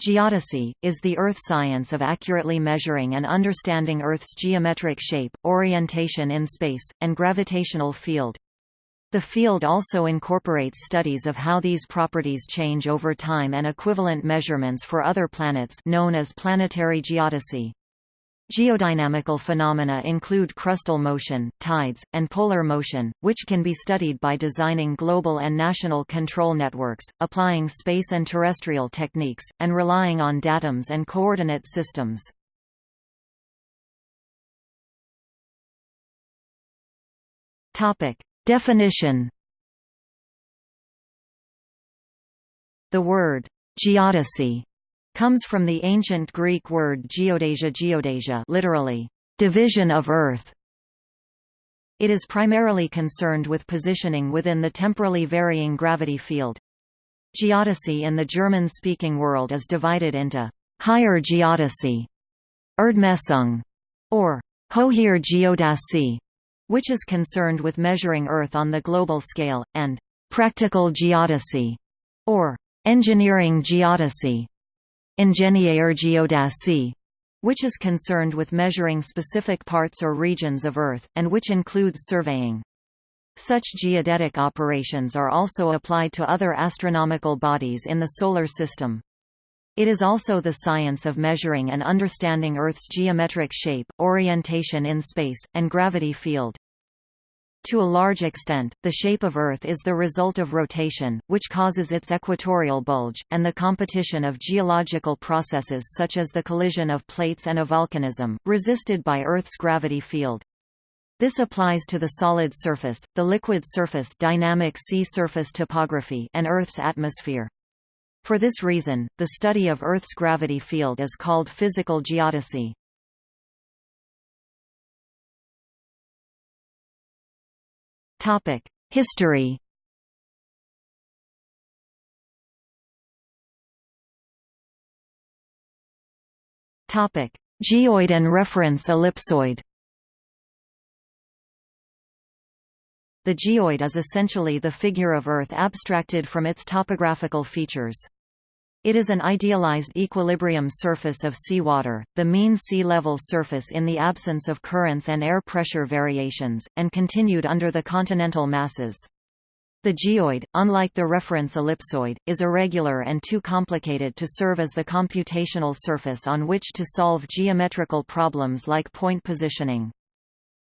Geodesy, is the earth science of accurately measuring and understanding Earth's geometric shape, orientation in space, and gravitational field. The field also incorporates studies of how these properties change over time and equivalent measurements for other planets known as planetary geodesy. Geodynamical phenomena include crustal motion, tides, and polar motion, which can be studied by designing global and national control networks, applying space and terrestrial techniques, and relying on datums and coordinate systems. Definition The word geodesy comes from the ancient Greek word geodasia geodasia literally, division of earth. It is primarily concerned with positioning within the temporally varying gravity field. Geodesy in the German-speaking world is divided into higher geodesy, Erdmessung, or Hoher Geodäsie, which is concerned with measuring Earth on the global scale, and practical geodesy, or engineering geodesy, Ingenieur which is concerned with measuring specific parts or regions of Earth, and which includes surveying. Such geodetic operations are also applied to other astronomical bodies in the Solar System. It is also the science of measuring and understanding Earth's geometric shape, orientation in space, and gravity field. To a large extent, the shape of Earth is the result of rotation, which causes its equatorial bulge, and the competition of geological processes such as the collision of plates and a volcanism, resisted by Earth's gravity field. This applies to the solid surface, the liquid surface dynamic sea surface topography and Earth's atmosphere. For this reason, the study of Earth's gravity field is called physical geodesy. History. Topic: Geoid and reference ellipsoid. The geoid is essentially the figure of Earth abstracted from its topographical features. It is an idealized equilibrium surface of seawater, the mean sea level surface in the absence of currents and air pressure variations, and continued under the continental masses. The geoid, unlike the reference ellipsoid, is irregular and too complicated to serve as the computational surface on which to solve geometrical problems like point positioning.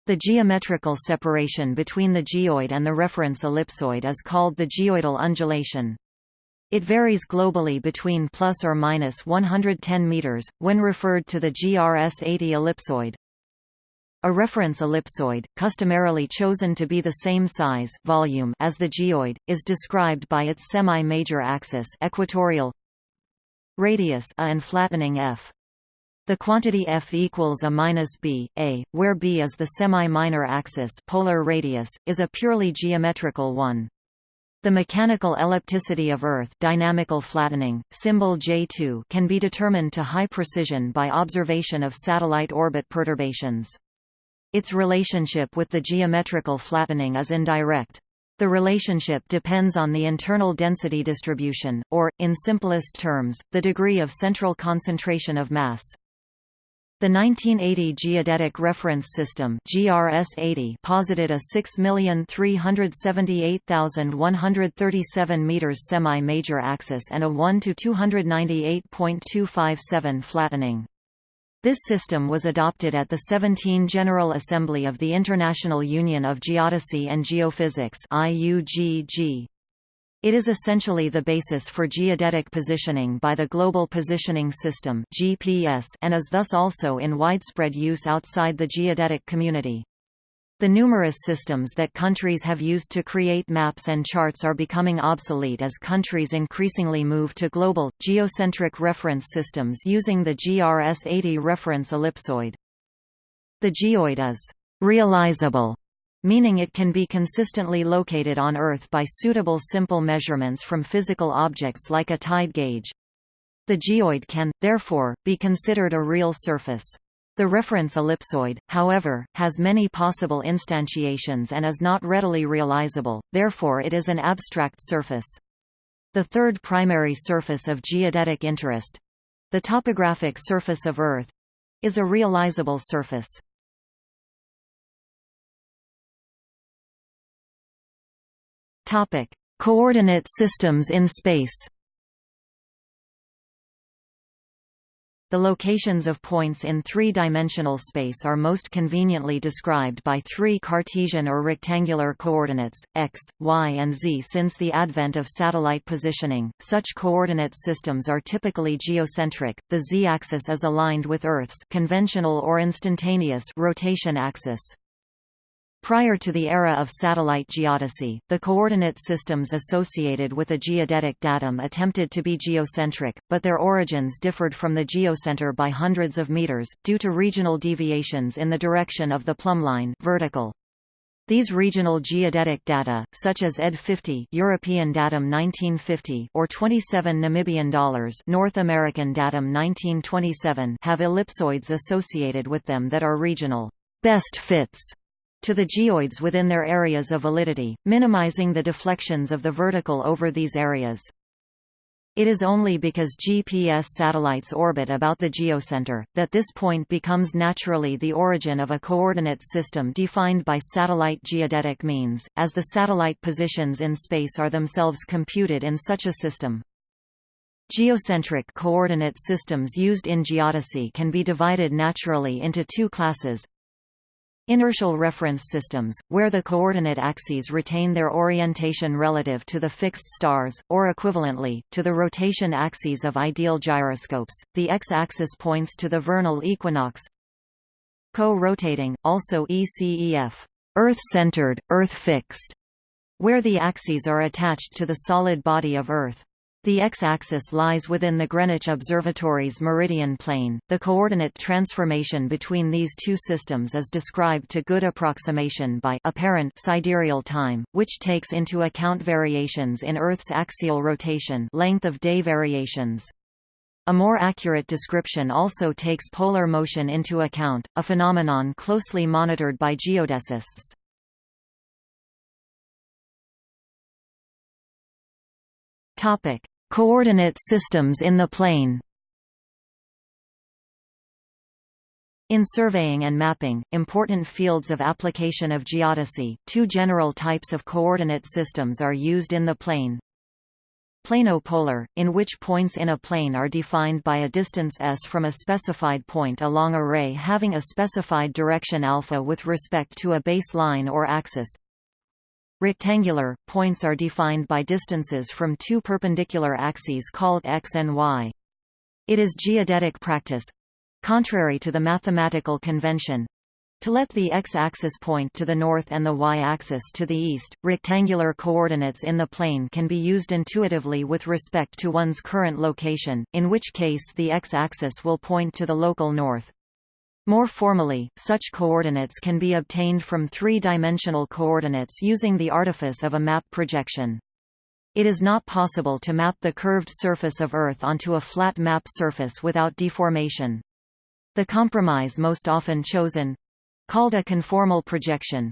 The geometrical separation between the geoid and the reference ellipsoid is called the geoidal undulation. It varies globally between plus or minus 110 meters, when referred to the GRS-80 ellipsoid. A reference ellipsoid, customarily chosen to be the same size volume as the geoid, is described by its semi-major axis equatorial radius a and flattening f. The quantity f equals a minus b, a, where b is the semi-minor axis polar radius, is a purely geometrical one. The mechanical ellipticity of Earth dynamical flattening, symbol J2 can be determined to high precision by observation of satellite orbit perturbations. Its relationship with the geometrical flattening is indirect. The relationship depends on the internal density distribution, or, in simplest terms, the degree of central concentration of mass. The 1980 Geodetic Reference System GRS-80 posited a 6,378,137 meters semi-major axis and a 1 to 298.257 flattening. This system was adopted at the 17 General Assembly of the International Union of Geodesy and Geophysics. It is essentially the basis for geodetic positioning by the Global Positioning System (GPS) and is thus also in widespread use outside the geodetic community. The numerous systems that countries have used to create maps and charts are becoming obsolete as countries increasingly move to global, geocentric reference systems using the GRS-80 reference ellipsoid. The geoid is realizable meaning it can be consistently located on Earth by suitable simple measurements from physical objects like a tide gauge. The geoid can, therefore, be considered a real surface. The reference ellipsoid, however, has many possible instantiations and is not readily realizable, therefore it is an abstract surface. The third primary surface of geodetic interest, The topographic surface of Earth is a realizable surface. Topic: Coordinate systems in space. The locations of points in three-dimensional space are most conveniently described by three Cartesian or rectangular coordinates, x, y and z Since the advent of satellite positioning, such coordinate systems are typically geocentric, the z-axis is aligned with Earth's conventional or instantaneous rotation axis. Prior to the era of satellite geodesy, the coordinate systems associated with a geodetic datum attempted to be geocentric, but their origins differed from the geocenter by hundreds of meters, due to regional deviations in the direction of the plumbline vertical. These regional geodetic data, such as ED 50 European datum 1950 or 27 Namibian dollars North American datum 1927 have ellipsoids associated with them that are regional best fits to the geoids within their areas of validity, minimizing the deflections of the vertical over these areas. It is only because GPS satellites orbit about the geocenter, that this point becomes naturally the origin of a coordinate system defined by satellite geodetic means, as the satellite positions in space are themselves computed in such a system. Geocentric coordinate systems used in geodesy can be divided naturally into two classes Inertial reference systems, where the coordinate axes retain their orientation relative to the fixed stars, or equivalently, to the rotation axes of ideal gyroscopes, the x-axis points to the vernal equinox. Co-rotating, also ECEF, Earth-centered, Earth-fixed, where the axes are attached to the solid body of Earth. The x-axis lies within the Greenwich Observatory's meridian plane. The coordinate transformation between these two systems is described to good approximation by apparent sidereal time, which takes into account variations in Earth's axial rotation, length of day variations. A more accurate description also takes polar motion into account, a phenomenon closely monitored by geodesists. Topic: Coordinate systems in the plane In surveying and mapping, important fields of application of geodesy, two general types of coordinate systems are used in the plane. Plano-polar, in which points in a plane are defined by a distance s from a specified point along a ray having a specified direction alpha with respect to a baseline or axis. Rectangular, points are defined by distances from two perpendicular axes called x and y. It is geodetic practice—contrary to the mathematical convention, to let the x-axis point to the north and the y-axis to the east, rectangular coordinates in the plane can be used intuitively with respect to one's current location, in which case the x-axis will point to the local north. More formally, such coordinates can be obtained from three-dimensional coordinates using the artifice of a map projection. It is not possible to map the curved surface of Earth onto a flat map surface without deformation. The compromise most often chosen—called a conformal projection,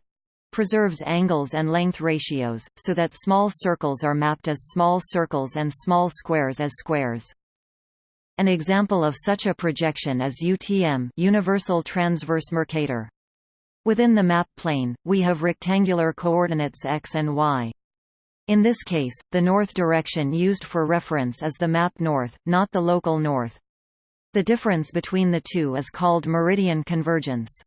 preserves angles and length ratios, so that small circles are mapped as small circles and small squares as squares. An example of such a projection is UTM Universal Transverse Mercator. Within the map plane, we have rectangular coordinates x and y. In this case, the north direction used for reference is the map north, not the local north. The difference between the two is called meridian convergence.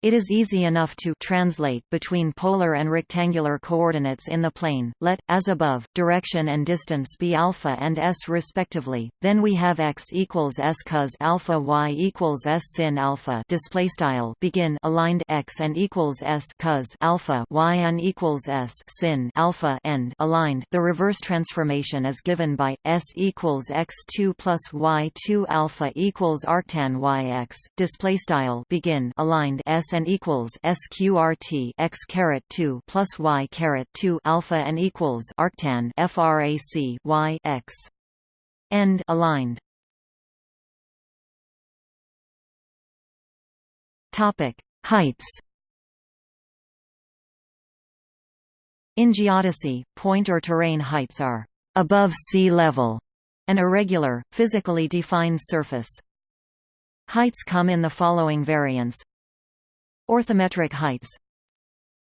It is easy enough to translate between polar and rectangular coordinates in the plane. Let, as above, direction and distance be alpha and s respectively. Then we have x equals s cos alpha y equals s sin alpha. Display style begin aligned x and equals s cos alpha y and equals s sin alpha end aligned. The reverse transformation is given by s equals x two plus y two alpha equals arctan y x. Display style begin aligned s and equals sqrt x caret 2 plus y caret 2 alpha and equals arctan frac y x. End aligned. Topic heights. In geodesy point or terrain heights are above sea level An irregular, physically defined surface. Heights come in the following variants Orthometric heights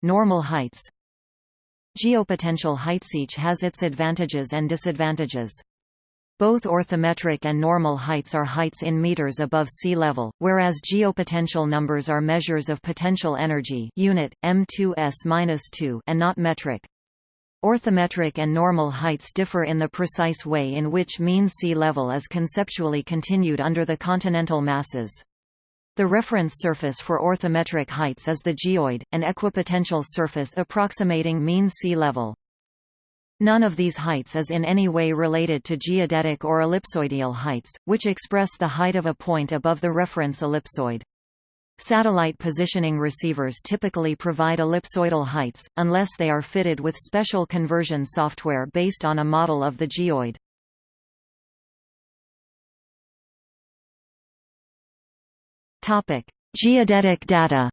Normal heights Geopotential heights Each has its advantages and disadvantages. Both orthometric and normal heights are heights in meters above sea level, whereas geopotential numbers are measures of potential energy unit, m2s-2 and not metric. Orthometric and normal heights differ in the precise way in which mean sea level is conceptually continued under the continental masses. The reference surface for orthometric heights is the geoid, an equipotential surface approximating mean sea level. None of these heights is in any way related to geodetic or ellipsoidal heights, which express the height of a point above the reference ellipsoid. Satellite positioning receivers typically provide ellipsoidal heights, unless they are fitted with special conversion software based on a model of the geoid. Geodetic data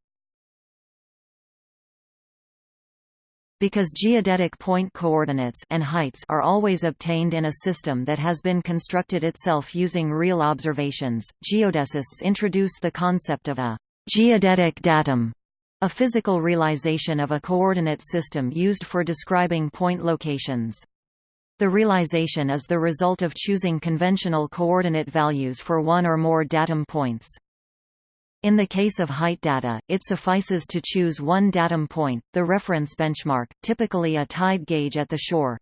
Because geodetic point coordinates and heights are always obtained in a system that has been constructed itself using real observations, geodesists introduce the concept of a geodetic datum, a physical realization of a coordinate system used for describing point locations. The realization is the result of choosing conventional coordinate values for one or more datum points. In the case of height data, it suffices to choose one datum point, the reference benchmark, typically a tide gauge at the shore.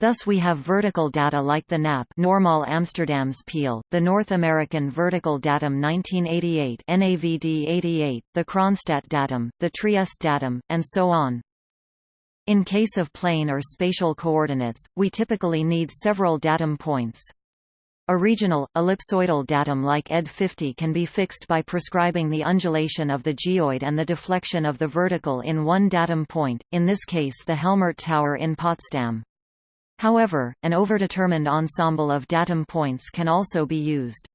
Thus we have vertical data like the NAP Normaal Amsterdams Peil, the North American Vertical Datum 1988 NAVD 88, the Kronstadt Datum, the Trieste Datum, and so on. In case of plane or spatial coordinates, we typically need several datum points. A regional, ellipsoidal datum like ED 50 can be fixed by prescribing the undulation of the geoid and the deflection of the vertical in one datum point, in this case the Helmert Tower in Potsdam. However, an overdetermined ensemble of datum points can also be used.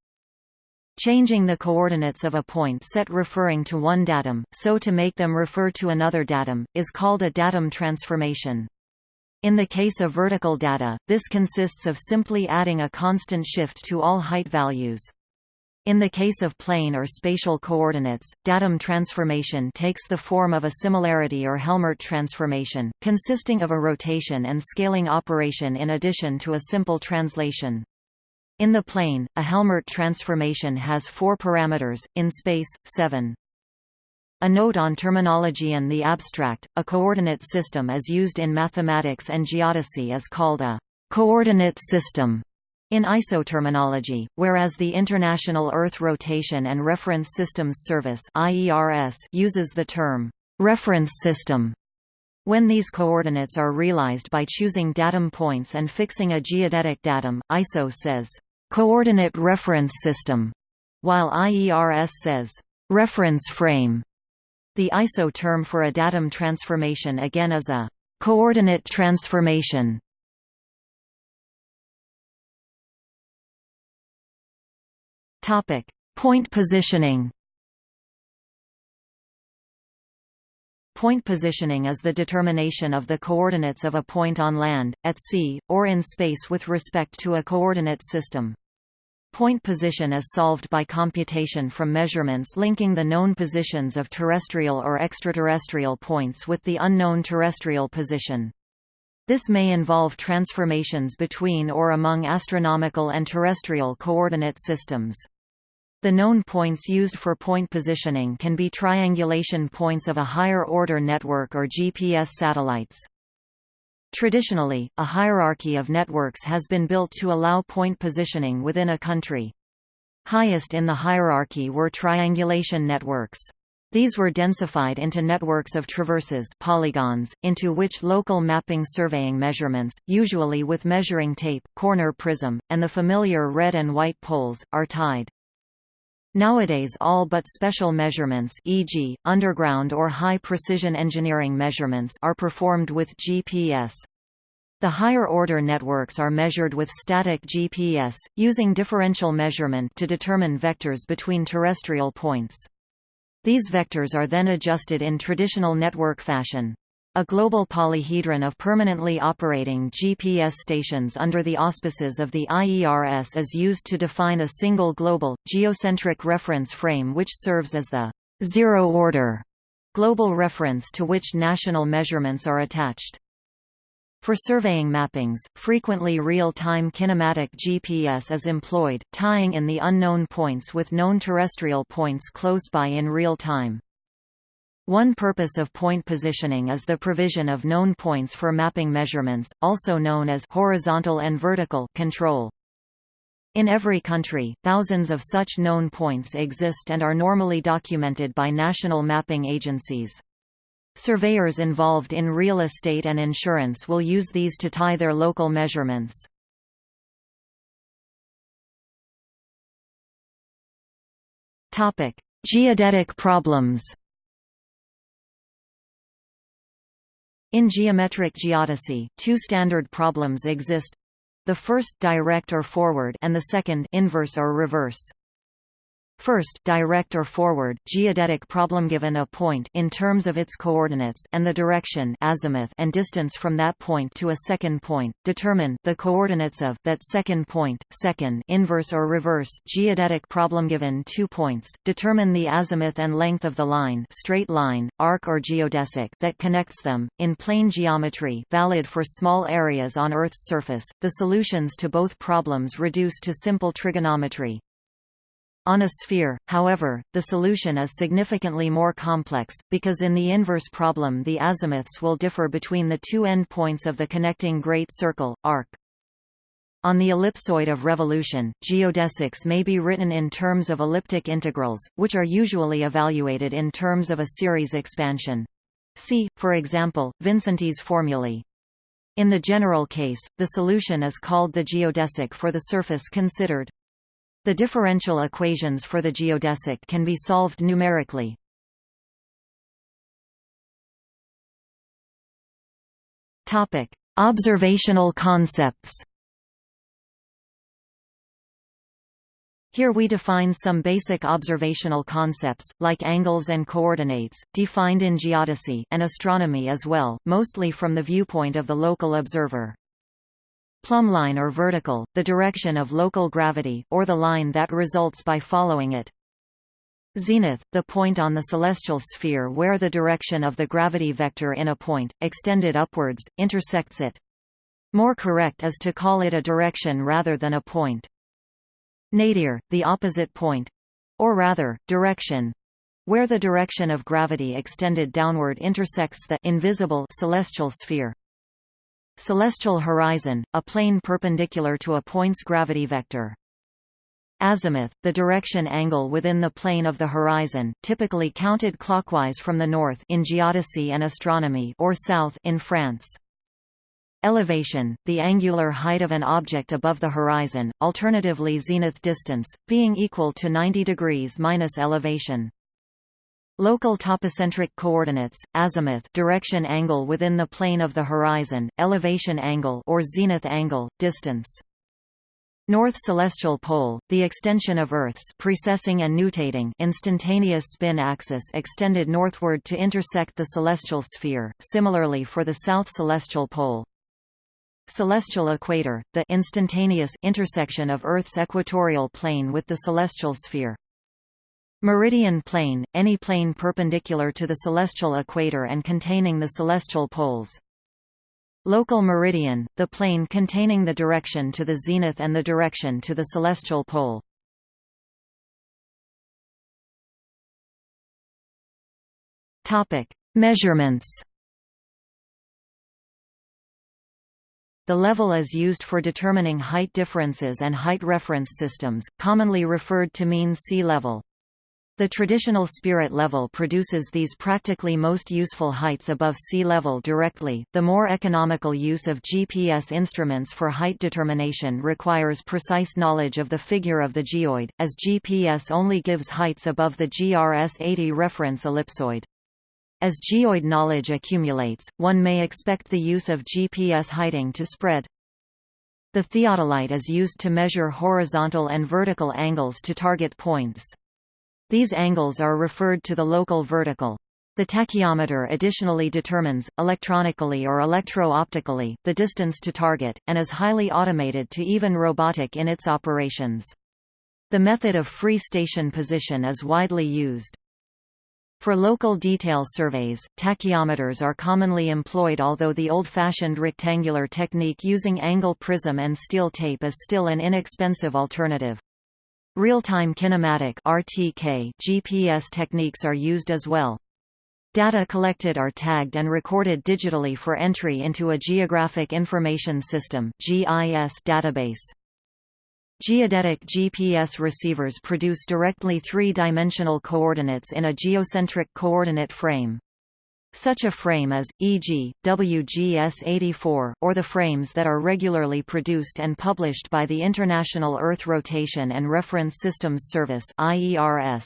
Changing the coordinates of a point set referring to one datum, so to make them refer to another datum, is called a datum transformation. In the case of vertical data, this consists of simply adding a constant shift to all height values. In the case of plane or spatial coordinates, datum transformation takes the form of a similarity or Helmert transformation, consisting of a rotation and scaling operation in addition to a simple translation. In the plane, a Helmert transformation has four parameters, in space, seven. A note on terminology and the abstract, a coordinate system is used in mathematics and geodesy is called a coordinate system in ISO terminology, whereas the International Earth Rotation and Reference Systems Service uses the term reference system. When these coordinates are realized by choosing datum points and fixing a geodetic datum, ISO says, "...coordinate reference system", while IERS says, "...reference frame". The ISO term for a datum transformation again is a coordinate transformation. Topic: Point positioning. Point positioning is the determination of the coordinates of a point on land, at sea, or in space with respect to a coordinate system. Point position is solved by computation from measurements linking the known positions of terrestrial or extraterrestrial points with the unknown terrestrial position. This may involve transformations between or among astronomical and terrestrial coordinate systems. The known points used for point positioning can be triangulation points of a higher-order network or GPS satellites. Traditionally, a hierarchy of networks has been built to allow point positioning within a country. Highest in the hierarchy were triangulation networks. These were densified into networks of traverses polygons, into which local mapping surveying measurements, usually with measuring tape, corner prism, and the familiar red and white poles, are tied. Nowadays all but special measurements e.g., underground or high-precision engineering measurements are performed with GPS. The higher-order networks are measured with static GPS, using differential measurement to determine vectors between terrestrial points. These vectors are then adjusted in traditional network fashion. A global polyhedron of permanently operating GPS stations under the auspices of the IERS is used to define a single global, geocentric reference frame which serves as the zero-order global reference to which national measurements are attached. For surveying mappings, frequently real-time kinematic GPS is employed, tying in the unknown points with known terrestrial points close by in real time. One purpose of point positioning is the provision of known points for mapping measurements, also known as horizontal and vertical control. In every country, thousands of such known points exist and are normally documented by national mapping agencies. Surveyors involved in real estate and insurance will use these to tie their local measurements. Geodetic problems In geometric geodesy, two standard problems exist. The first direct or forward and the second inverse or reverse. First, direct or forward, geodetic problem given a point in terms of its coordinates and the direction azimuth and distance from that point to a second point, determine the coordinates of that second point. Second, inverse or reverse, geodetic problem given two points, determine the azimuth and length of the line, straight line, arc or geodesic that connects them. In plane geometry, valid for small areas on Earth's surface, the solutions to both problems reduce to simple trigonometry. On a sphere, however, the solution is significantly more complex, because in the inverse problem the azimuths will differ between the two endpoints of the connecting great circle, arc. On the ellipsoid of revolution, geodesics may be written in terms of elliptic integrals, which are usually evaluated in terms of a series expansion. See, for example, Vincenty's formulae. In the general case, the solution is called the geodesic for the surface considered. The differential equations for the geodesic can be solved numerically. Topic: Observational concepts. Here we define some basic observational concepts, like angles and coordinates, defined in geodesy and astronomy as well, mostly from the viewpoint of the local observer. Plumbline or vertical, the direction of local gravity, or the line that results by following it. Zenith, the point on the celestial sphere where the direction of the gravity vector in a point, extended upwards, intersects it. More correct is to call it a direction rather than a point. Nadir, the opposite point or rather, direction where the direction of gravity extended downward intersects the invisible celestial sphere. Celestial horizon, a plane perpendicular to a point's gravity vector. Azimuth, the direction angle within the plane of the horizon, typically counted clockwise from the north in geodesy and astronomy or south in France. Elevation, the angular height of an object above the horizon, alternatively zenith distance, being equal to 90 degrees minus elevation. Local topocentric coordinates, azimuth direction angle within the plane of the horizon, elevation angle or zenith angle, distance. North celestial pole, the extension of Earth's precessing and nutating instantaneous spin axis extended northward to intersect the celestial sphere, similarly for the south celestial pole. Celestial equator, the instantaneous intersection of Earth's equatorial plane with the celestial sphere. Meridian plane, any plane perpendicular to the celestial equator and containing the celestial poles. Local meridian, the plane containing the direction to the zenith and the direction to the celestial pole. Topic: Measurements. The level is used for determining height differences and height reference systems, commonly referred to mean sea level. The traditional spirit level produces these practically most useful heights above sea level directly. The more economical use of GPS instruments for height determination requires precise knowledge of the figure of the geoid, as GPS only gives heights above the GRS 80 reference ellipsoid. As geoid knowledge accumulates, one may expect the use of GPS heighting to spread. The theodolite is used to measure horizontal and vertical angles to target points. These angles are referred to the local vertical. The tachyometer additionally determines, electronically or electro-optically, the distance to target, and is highly automated to even robotic in its operations. The method of free station position is widely used. For local detail surveys, tachyometers are commonly employed although the old-fashioned rectangular technique using angle prism and steel tape is still an inexpensive alternative. Real-time kinematic RTK GPS techniques are used as well. Data collected are tagged and recorded digitally for entry into a Geographic Information System (GIS) database. Geodetic GPS receivers produce directly three-dimensional coordinates in a geocentric coordinate frame. Such a frame is, e.g., WGS-84, or the frames that are regularly produced and published by the International Earth Rotation and Reference Systems Service IERS.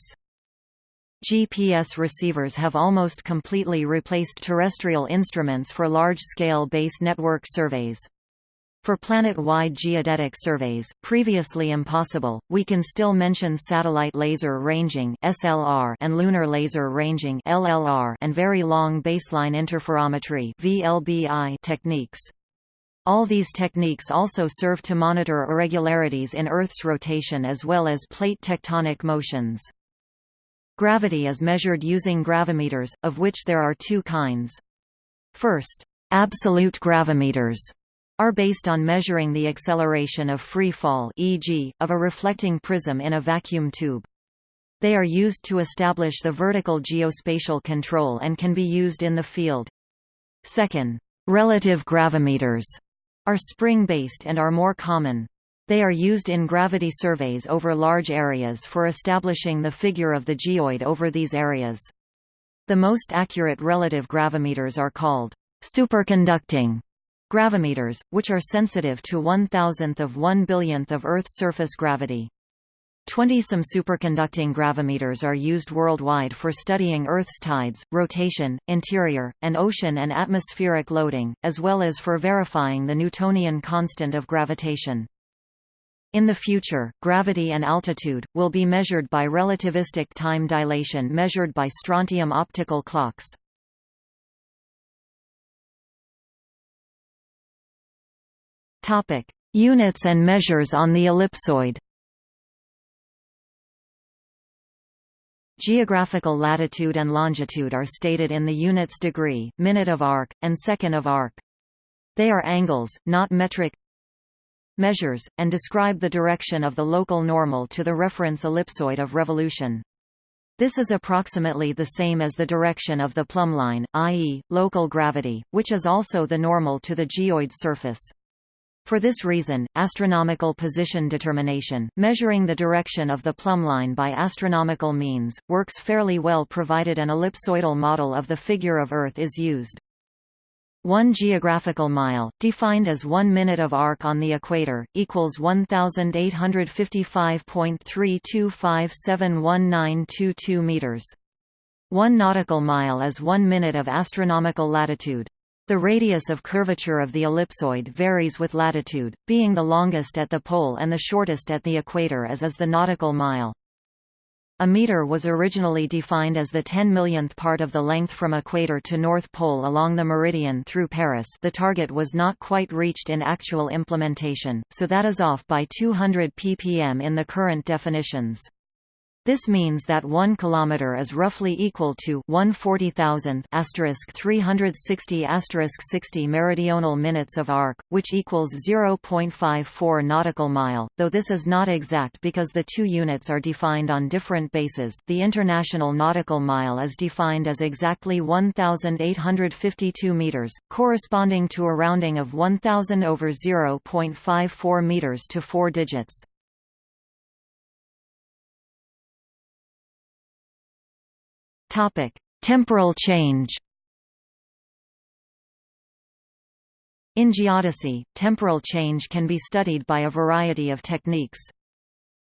GPS receivers have almost completely replaced terrestrial instruments for large-scale base network surveys. For planet-wide geodetic surveys, previously impossible, we can still mention satellite laser ranging (SLR) and lunar laser ranging (LLR) and very long baseline interferometry (VLBI) techniques. All these techniques also serve to monitor irregularities in Earth's rotation as well as plate tectonic motions. Gravity is measured using gravimeters, of which there are two kinds. First, absolute gravimeters are based on measuring the acceleration of free fall e.g., of a reflecting prism in a vacuum tube. They are used to establish the vertical geospatial control and can be used in the field. Second, relative gravimeters are spring-based and are more common. They are used in gravity surveys over large areas for establishing the figure of the geoid over these areas. The most accurate relative gravimeters are called superconducting gravimeters, which are sensitive to one thousandth of one billionth of Earth's surface gravity. Twenty-some superconducting gravimeters are used worldwide for studying Earth's tides, rotation, interior, and ocean and atmospheric loading, as well as for verifying the Newtonian constant of gravitation. In the future, gravity and altitude, will be measured by relativistic time dilation measured by strontium optical clocks. Units and measures on the ellipsoid Geographical latitude and longitude are stated in the units degree, minute of arc, and second of arc. They are angles, not metric measures, and describe the direction of the local normal to the reference ellipsoid of revolution. This is approximately the same as the direction of the plumbline, i.e., local gravity, which is also the normal to the geoid surface. For this reason, astronomical position determination, measuring the direction of the plumbline by astronomical means, works fairly well provided an ellipsoidal model of the figure of Earth is used. One geographical mile, defined as one minute of arc on the equator, equals 1,855.32571922 meters. One nautical mile is one minute of astronomical latitude. The radius of curvature of the ellipsoid varies with latitude, being the longest at the pole and the shortest at the equator as is the nautical mile. A meter was originally defined as the 10 millionth part of the length from equator to North Pole along the meridian through Paris the target was not quite reached in actual implementation, so that is off by 200 ppm in the current definitions. This means that 1 km is roughly equal to 140,000 360 60 meridional minutes of arc, which equals 0.54 nautical mile, though this is not exact because the two units are defined on different bases. The international nautical mile is defined as exactly 1,852 meters, corresponding to a rounding of 1,000 over 0.54 meters to four digits. Topic: Temporal change. In geodesy, temporal change can be studied by a variety of techniques.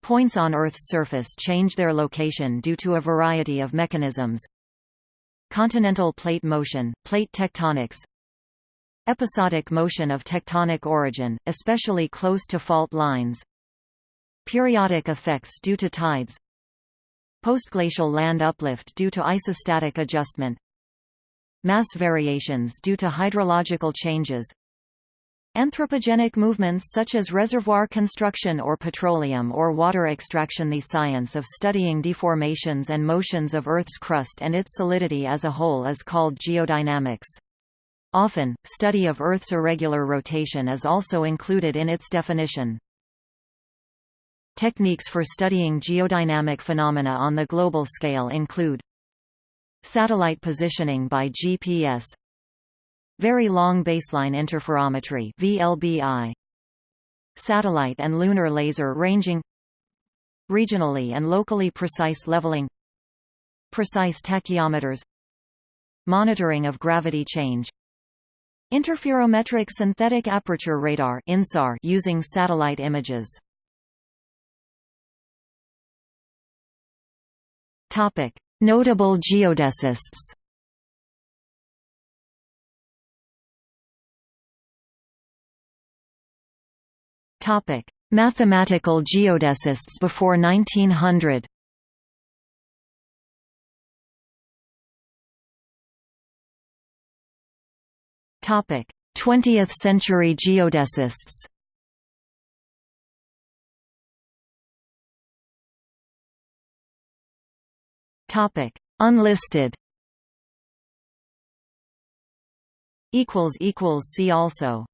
Points on Earth's surface change their location due to a variety of mechanisms. Continental plate motion, plate tectonics, Episodic motion of tectonic origin, especially close to fault lines Periodic effects due to tides Postglacial land uplift due to isostatic adjustment mass variations due to hydrological changes Anthropogenic movements such as reservoir construction or petroleum or water extraction The science of studying deformations and motions of Earth's crust and its solidity as a whole is called geodynamics. Often, study of Earth's irregular rotation is also included in its definition. Techniques for studying geodynamic phenomena on the global scale include Satellite positioning by GPS Very Long Baseline Interferometry VLBI Satellite and lunar laser ranging Regionally and locally precise leveling Precise tachyometers Monitoring of gravity change Interferometric synthetic aperture radar INSAR using satellite images Notable geodesists Topic: Mathematical geodesists before 1900. Topic: 20th century geodesists. Topic: Unlisted. Equals equals see also.